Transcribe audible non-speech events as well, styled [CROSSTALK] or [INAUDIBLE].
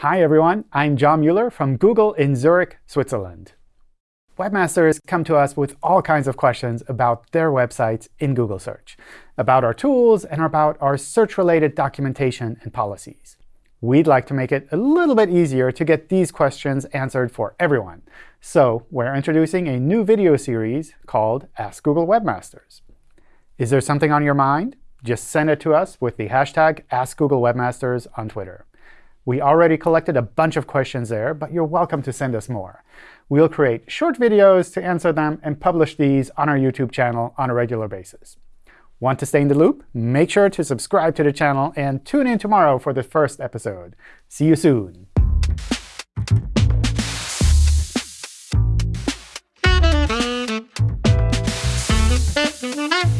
Hi, everyone. I'm John Mueller from Google in Zurich, Switzerland. Webmasters come to us with all kinds of questions about their websites in Google Search, about our tools, and about our search-related documentation and policies. We'd like to make it a little bit easier to get these questions answered for everyone. So we're introducing a new video series called Ask Google Webmasters. Is there something on your mind? Just send it to us with the hashtag AskGoogleWebmasters on Twitter. We already collected a bunch of questions there, but you're welcome to send us more. We'll create short videos to answer them and publish these on our YouTube channel on a regular basis. Want to stay in the loop? Make sure to subscribe to the channel and tune in tomorrow for the first episode. See you soon. [LAUGHS]